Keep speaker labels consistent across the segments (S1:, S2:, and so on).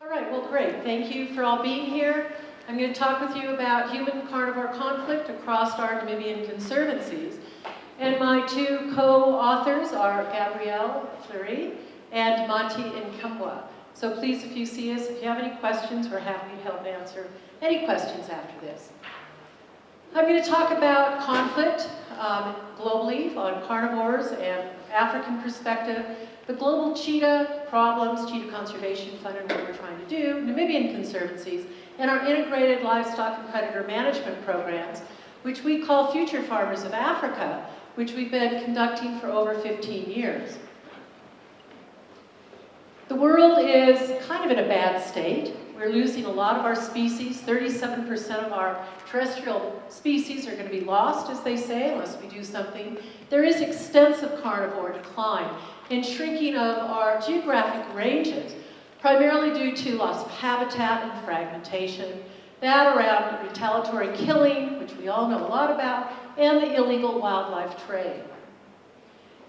S1: All right, well, great. Thank you for all being here. I'm going to talk with you about human-carnivore conflict across our Namibian conservancies. And my two co-authors are Gabrielle Fleury and Monty Nkambwa. So please, if you see us, if you have any questions, we're happy to help answer any questions after this. I'm going to talk about conflict um, globally on carnivores and African perspective, the global cheetah problems, Cheetah Conservation Fund and what we're trying to do, Namibian conservancies, and our integrated livestock and predator management programs, which we call Future Farmers of Africa, which we've been conducting for over 15 years. The world is kind of in a bad state. We're losing a lot of our species. 37% of our terrestrial species are going to be lost, as they say, unless we do something. There is extensive carnivore decline and shrinking of our geographic ranges, primarily due to loss of habitat and fragmentation, that around retaliatory killing, which we all know a lot about, and the illegal wildlife trade.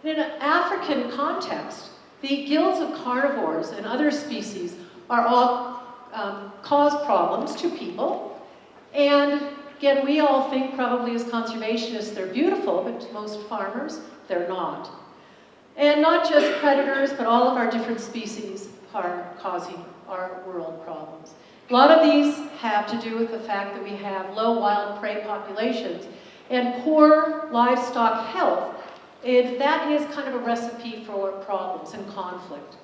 S1: In an African context, the gills of carnivores and other species are all um, cause problems to people. And again, we all think probably as conservationists they're beautiful, but to most farmers, they're not. And not just predators, but all of our different species are causing our world problems. A lot of these have to do with the fact that we have low wild prey populations and poor livestock health and that is kind of a recipe for problems and conflict.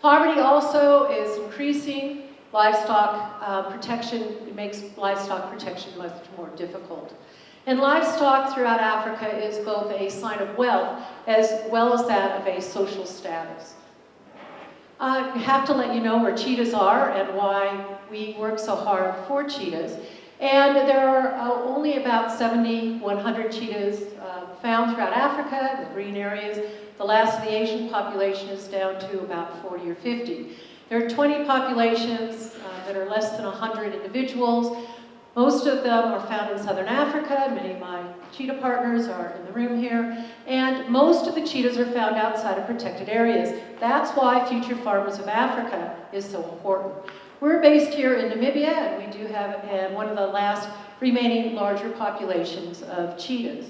S1: Poverty also is increasing. Livestock uh, protection makes livestock protection much more difficult. And livestock throughout Africa is both a sign of wealth as well as that of a social status. I have to let you know where cheetahs are and why we work so hard for cheetahs. And there are uh, only about 70, 100 cheetahs uh, found throughout Africa, the green areas. The last of the Asian population is down to about 40 or 50. There are 20 populations uh, that are less than 100 individuals. Most of them are found in southern Africa. Many of my cheetah partners are in the room here. And most of the cheetahs are found outside of protected areas. That's why Future Farmers of Africa is so important. We're based here in Namibia, and we do have uh, one of the last remaining larger populations of cheetahs.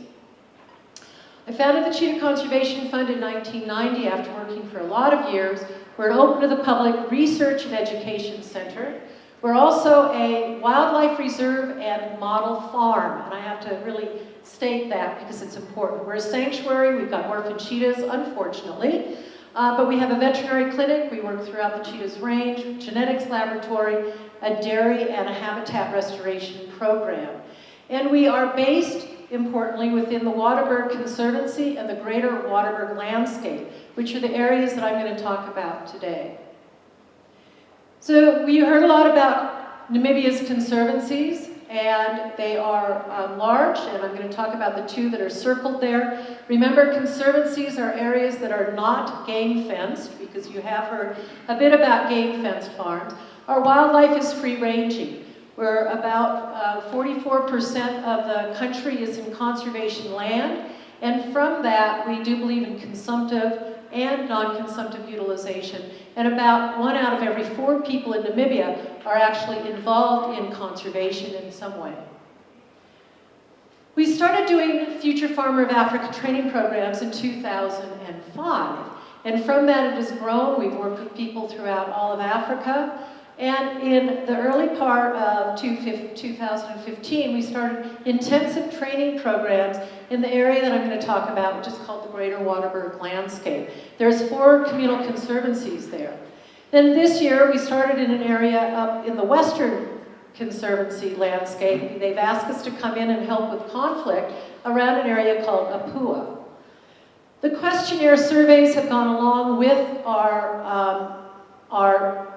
S1: I founded the Cheetah Conservation Fund in 1990 after working for a lot of years. We're an open to the public research and education center. We're also a wildlife reserve and model farm, and I have to really state that because it's important. We're a sanctuary, we've got orphan cheetahs, unfortunately, uh, but we have a veterinary clinic, we work throughout the cheetah's range, genetics laboratory, a dairy, and a habitat restoration program. And we are based, importantly, within the Waterberg Conservancy and the greater Waterberg landscape, which are the areas that I'm going to talk about today. So we heard a lot about Namibia's conservancies and they are um, large, and I'm going to talk about the two that are circled there. Remember, conservancies are areas that are not game fenced, because you have heard a bit about game fenced farms. Our wildlife is free-ranging, where about 44% uh, of the country is in conservation land, and from that, we do believe in consumptive and non-consumptive utilization. And about one out of every four people in Namibia are actually involved in conservation in some way. We started doing Future Farmer of Africa training programs in 2005. And from that it has grown. We've worked with people throughout all of Africa. And in the early part of 2015, we started intensive training programs in the area that I'm going to talk about, which is called the Greater Waterberg Landscape. There's four communal conservancies there. Then this year, we started in an area up in the Western Conservancy landscape. They've asked us to come in and help with conflict around an area called Apua. The questionnaire surveys have gone along with our um,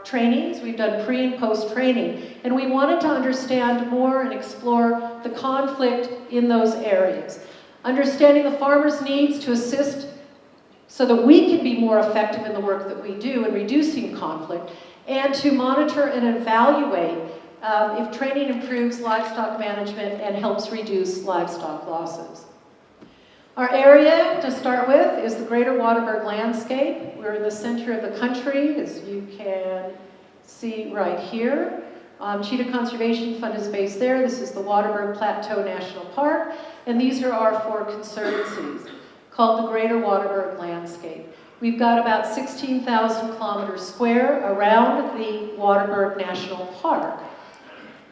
S1: trainings. We've done pre and post training. And we wanted to understand more and explore the conflict in those areas. Understanding the farmer's needs to assist so that we can be more effective in the work that we do in reducing conflict and to monitor and evaluate um, if training improves livestock management and helps reduce livestock losses. Our area, to start with, is the Greater Waterberg landscape. We're in the center of the country, as you can see right here. Um, Cheetah Conservation Fund is based there. This is the Waterberg Plateau National Park. And these are our four conservancies called the Greater Waterberg Landscape. We've got about 16,000 kilometers square around the Waterberg National Park.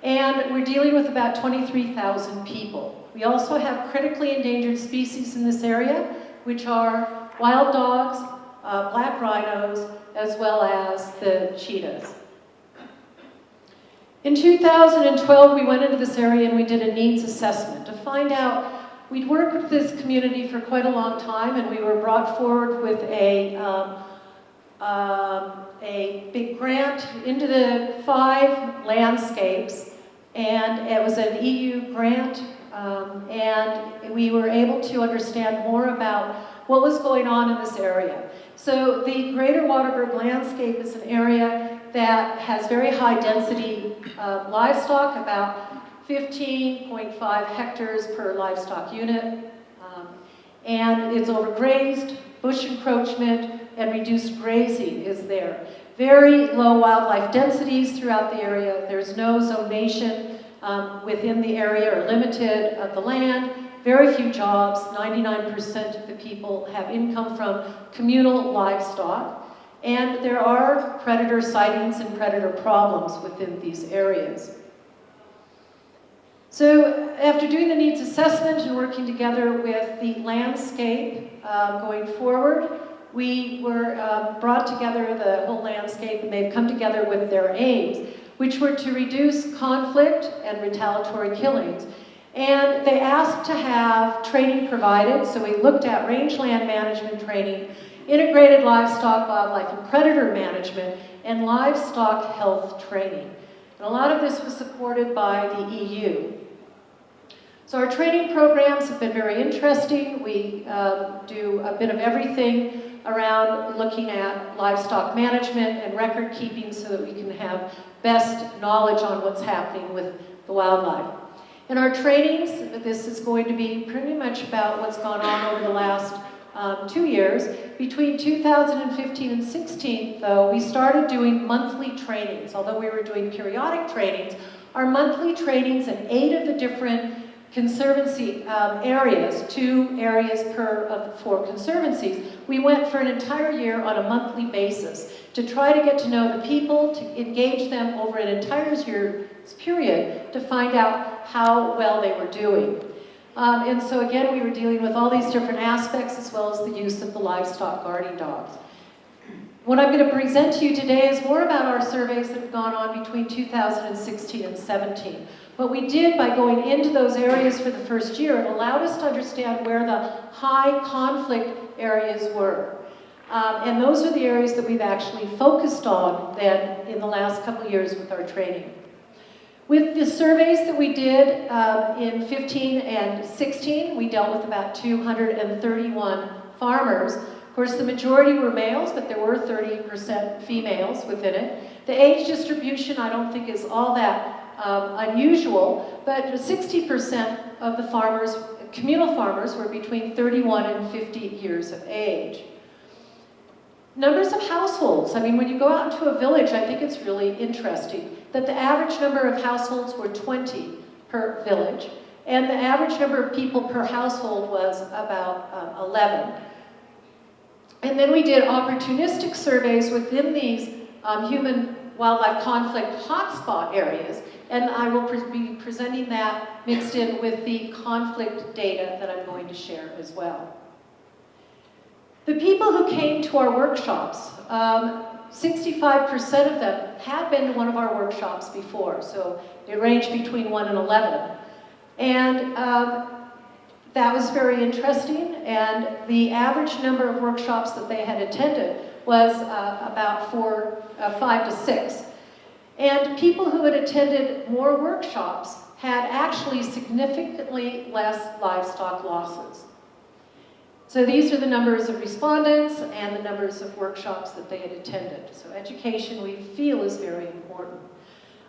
S1: And we're dealing with about 23,000 people. We also have critically endangered species in this area, which are wild dogs, uh, black rhinos, as well as the cheetahs. In 2012, we went into this area and we did a needs assessment to find out, we'd worked with this community for quite a long time and we were brought forward with a, um, um, a big grant into the five landscapes and it was an EU grant um, and we were able to understand more about what was going on in this area. So the Greater Waterberg landscape is an area that has very high density uh, livestock, about 15.5 hectares per livestock unit. Um, and it's overgrazed, bush encroachment, and reduced grazing is there. Very low wildlife densities throughout the area. There's no zonation um, within the area are limited of the land. Very few jobs. 99% of the people have income from communal livestock. And there are predator sightings and predator problems within these areas. So after doing the needs assessment and working together with the landscape uh, going forward, we were uh, brought together the whole landscape and they've come together with their aims, which were to reduce conflict and retaliatory killings. And they asked to have training provided, so we looked at rangeland management training integrated livestock, wildlife, and predator management, and livestock health training. And a lot of this was supported by the EU. So our training programs have been very interesting. We um, do a bit of everything around looking at livestock management and record keeping so that we can have best knowledge on what's happening with the wildlife. In our trainings, this is going to be pretty much about what's gone on over the last um, two years. Between 2015 and 16, though, we started doing monthly trainings. Although we were doing periodic trainings, our monthly trainings in eight of the different conservancy um, areas, two areas per of four conservancies, we went for an entire year on a monthly basis to try to get to know the people, to engage them over an entire year's period to find out how well they were doing. Um, and so again, we were dealing with all these different aspects as well as the use of the livestock guarding dogs. What I'm going to present to you today is more about our surveys that have gone on between 2016 and 17. What we did by going into those areas for the first year, it allowed us to understand where the high conflict areas were. Um, and those are the areas that we've actually focused on then in the last couple years with our training. With the surveys that we did um, in 15 and 16, we dealt with about 231 farmers. Of course, the majority were males, but there were 30% females within it. The age distribution I don't think is all that um, unusual, but 60% of the farmers, communal farmers, were between 31 and 50 years of age. Numbers of households. I mean, when you go out into a village, I think it's really interesting that the average number of households were 20 per village, and the average number of people per household was about um, 11. And then we did opportunistic surveys within these um, human wildlife conflict hotspot areas, and I will pre be presenting that mixed in with the conflict data that I'm going to share as well. The people who came to our workshops, 65% um, of them had been to one of our workshops before, so it ranged between 1 and 11. And um, that was very interesting, and the average number of workshops that they had attended was uh, about four, uh, five to six. And people who had attended more workshops had actually significantly less livestock losses. So these are the numbers of respondents and the numbers of workshops that they had attended. So education, we feel, is very important.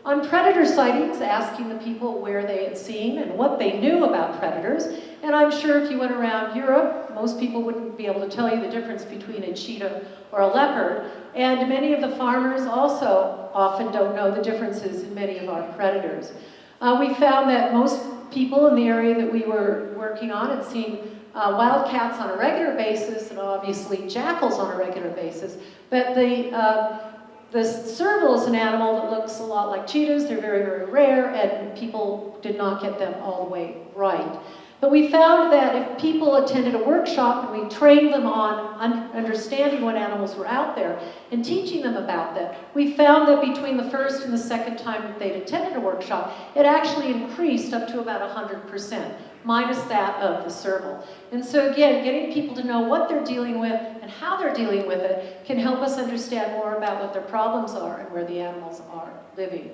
S1: On predator sightings, asking the people where they had seen and what they knew about predators. And I'm sure if you went around Europe, most people wouldn't be able to tell you the difference between a cheetah or a leopard. And many of the farmers also often don't know the differences in many of our predators. Uh, we found that most people in the area that we were working on had seen uh, wildcats on a regular basis and obviously jackals on a regular basis. But the, uh, the serval is an animal that looks a lot like cheetahs. They're very, very rare and people did not get them all the way right. But we found that if people attended a workshop and we trained them on un understanding what animals were out there and teaching them about them, we found that between the first and the second time that they'd attended a workshop, it actually increased up to about 100%, minus that of the serval. And so again, getting people to know what they're dealing with and how they're dealing with it can help us understand more about what their problems are and where the animals are living.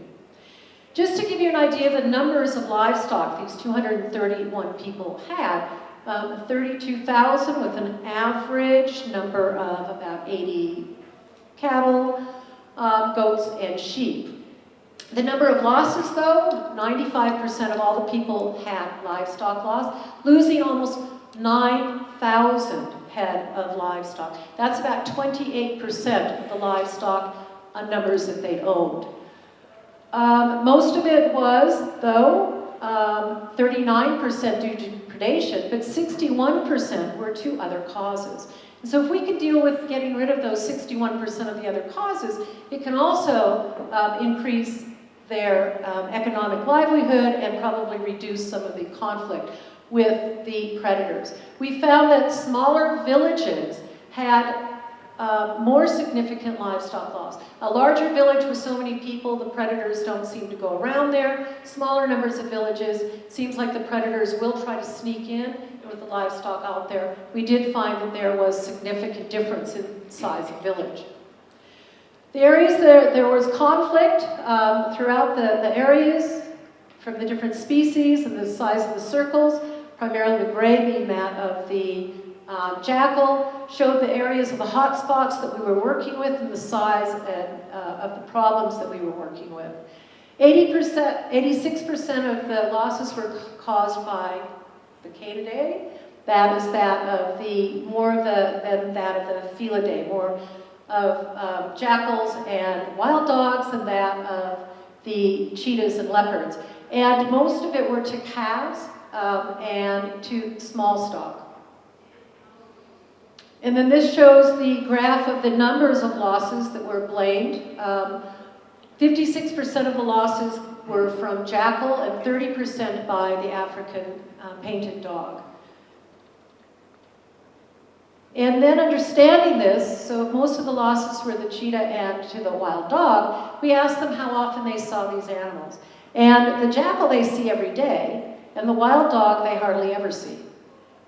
S1: Just to give you an idea of the numbers of livestock these 231 people had, um, 32,000 with an average number of about 80 cattle, um, goats, and sheep. The number of losses, though, 95% of all the people had livestock loss, losing almost 9,000 head of livestock. That's about 28% of the livestock numbers that they owned. Um, most of it was, though, 39% um, due to predation, but 61% were to other causes. And so if we can deal with getting rid of those 61% of the other causes, it can also um, increase their um, economic livelihood and probably reduce some of the conflict with the predators. We found that smaller villages had uh, more significant livestock loss. A larger village with so many people, the predators don't seem to go around there. Smaller numbers of villages, seems like the predators will try to sneak in with the livestock out there. We did find that there was significant difference in size of village. The areas there, there was conflict um, throughout the, the areas from the different species and the size of the circles, primarily the gray being that of the uh, Jackal showed the areas of the hot spots that we were working with and the size and, uh, of the problems that we were working with. 80%, 86% of the losses were caused by the Canidae. That is that of the, more of the, than that of the Felidae, more of um, jackals and wild dogs and that of the cheetahs and leopards. And most of it were to calves um, and to small stock. And then this shows the graph of the numbers of losses that were blamed. 56% um, of the losses were from jackal and 30% by the African uh, painted dog. And then understanding this, so most of the losses were the cheetah and to the wild dog, we asked them how often they saw these animals. And the jackal they see every day, and the wild dog they hardly ever see.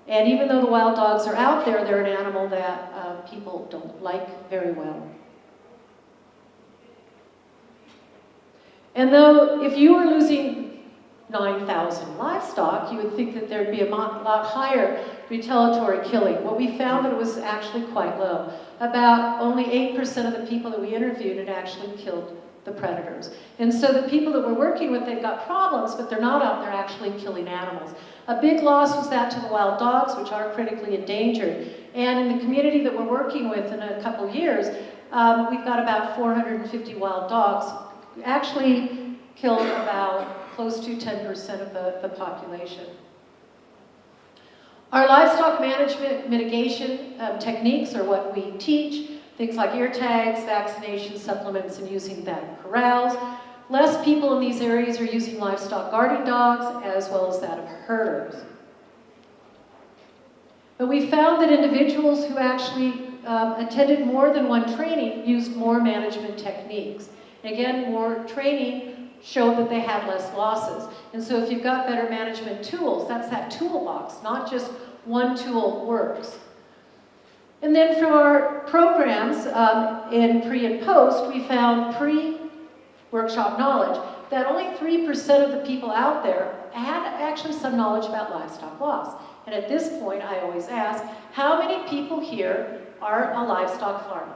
S1: And even though the wild dogs are out there, they're an animal that uh, people don't like very well. And though if you were losing 9,000 livestock, you would think that there'd be a lot higher retaliatory killing. What we found that it was actually quite low. About only 8% of the people that we interviewed had actually killed the predators. And so the people that we're working with, they've got problems, but they're not out there actually killing animals. A big loss was that to the wild dogs, which are critically endangered. And in the community that we're working with in a couple years, um, we've got about 450 wild dogs. Actually killed about close to 10% of the, the population. Our livestock management mitigation um, techniques are what we teach. Things like ear tags, vaccination supplements, and using in corrals. Less people in these areas are using livestock guarding dogs as well as that of herders. But we found that individuals who actually um, attended more than one training used more management techniques. Again, more training showed that they had less losses. And so if you've got better management tools, that's that toolbox, not just one tool works. And then from our programs um, in pre and post, we found pre workshop knowledge, that only 3% of the people out there had actually some knowledge about livestock loss. And at this point, I always ask, how many people here are a livestock farmer?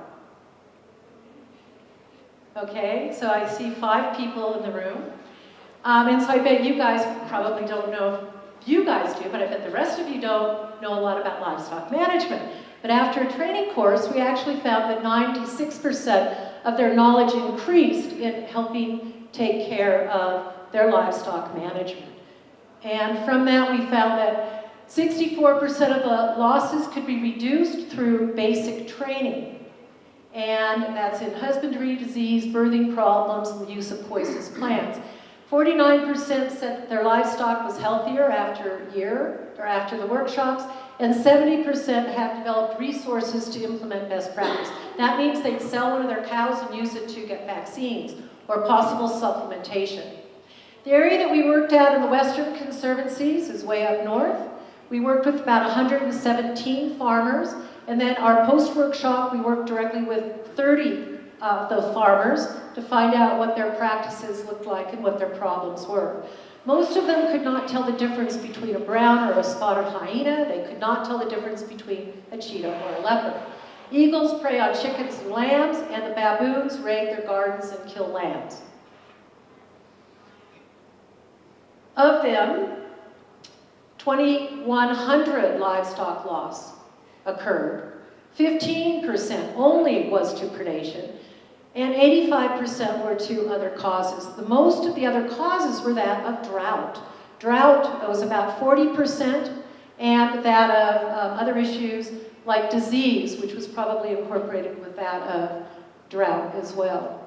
S1: Okay, so I see five people in the room. Um, and so I bet you guys probably don't know you guys do, but I bet the rest of you don't know a lot about livestock management. But after a training course, we actually found that 96% of their knowledge increased in helping take care of their livestock management. And from that, we found that 64% of the losses could be reduced through basic training. And that's in husbandry, disease, birthing problems, and the use of poisonous plants. 49% said their livestock was healthier after a year or after the workshops, and 70% have developed resources to implement best practice. That means they'd sell one of their cows and use it to get vaccines or possible supplementation. The area that we worked at in the Western Conservancies is way up north. We worked with about 117 farmers, and then our post-workshop, we worked directly with 30 of the farmers to find out what their practices looked like and what their problems were. Most of them could not tell the difference between a brown or a spotted hyena. They could not tell the difference between a cheetah or a leopard. Eagles prey on chickens and lambs, and the baboons raid their gardens and kill lambs. Of them, 2,100 livestock loss occurred. 15% only was to predation, and 85% were to other causes. The most of the other causes were that of drought. Drought was about 40%, and that of um, other issues like disease, which was probably incorporated with that of drought as well.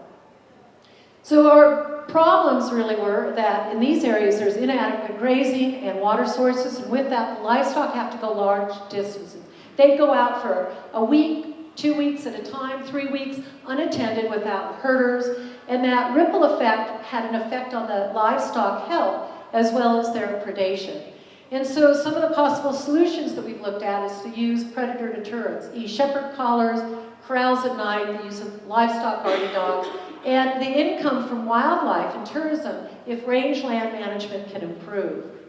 S1: So our problems really were that in these areas there's inadequate grazing and water sources, and with that livestock have to go large distances. They'd go out for a week, two weeks at a time, three weeks, unattended without herders, and that ripple effect had an effect on the livestock health as well as their predation. And so some of the possible solutions that we've looked at is to use predator deterrence, e-shepherd collars, corrals at night, the use of livestock guarding dogs, and the income from wildlife and tourism if rangeland management can improve.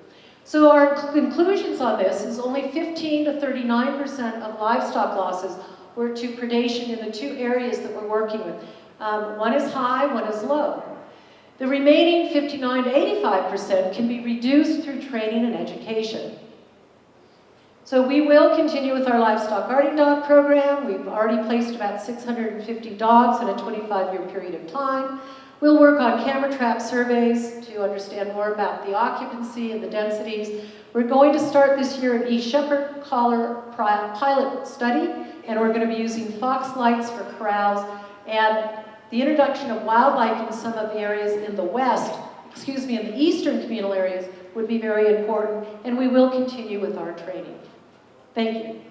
S1: So our conclusions on this is only 15 to 39% of livestock losses were to predation in the two areas that we're working with. Um, one is high, one is low. The remaining 59 to 85% can be reduced through training and education. So we will continue with our livestock guarding dog program. We've already placed about 650 dogs in a 25-year period of time. We'll work on camera trap surveys to understand more about the occupancy and the densities. We're going to start this year an e-shepherd collar pilot study, and we're going to be using fox lights for corrals, and the introduction of wildlife in some of the areas in the west, excuse me, in the eastern communal areas would be very important, and we will continue with our training. Thank you.